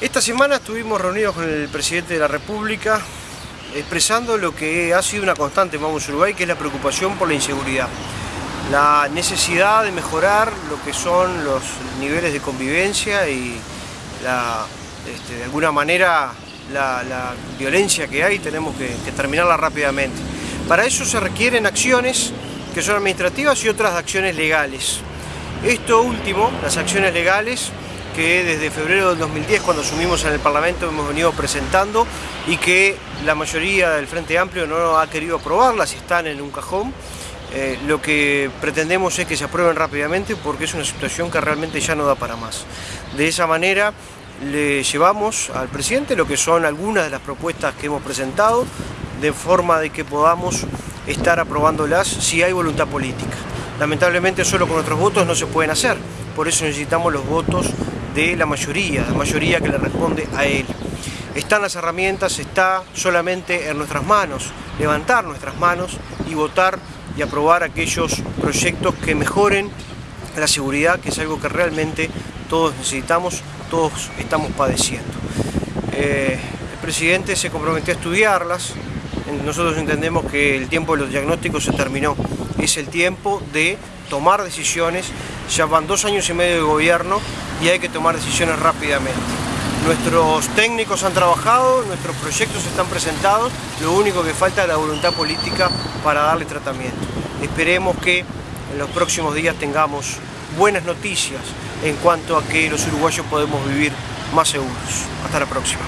Esta semana estuvimos reunidos con el presidente de la República expresando lo que ha sido una constante en Vamos Uruguay, que es la preocupación por la inseguridad. La necesidad de mejorar lo que son los niveles de convivencia y este, de alguna manera la, violencia que hay tenemos que, que terminarla rápidamente. Para eso se requieren acciones que son administrativas y otras acciones legales. Esto último, las acciones legales, que desde febrero del 2010, cuando asumimos en el Parlamento, hemos venido presentando y que la mayoría del Frente Amplio no ha querido aprobarlas están en un cajón. Eh, lo que pretendemos es que se aprueben rápidamente porque es una situación que realmente ya no da para más. De esa manera le llevamos al presidente lo que son algunas de las propuestas que hemos presentado de forma de que podamos estar aprobándolas si hay voluntad política. Lamentablemente solo con nuestros votos no se pueden hacer, por eso necesitamos los votos de la mayoría, la mayoría que le responde a él. Están las herramientas, está solamente en nuestras manos levantar nuestras manos y votar y aprobar aquellos proyectos que mejoren la seguridad, que es algo que realmente todos necesitamos, todos estamos padeciendo. Eh, el presidente se comprometió a estudiarlas, nosotros entendemos que el tiempo de los diagnósticos se terminó, es el tiempo de tomar decisiones, ya van dos años y medio de gobierno y hay que tomar decisiones rápidamente. Nuestros técnicos han trabajado, nuestros proyectos están presentados, lo único que falta es la voluntad política para darle tratamiento. Esperemos que en los próximos días tengamos buenas noticias en cuanto a que los uruguayos podemos vivir más seguros. Hasta la próxima.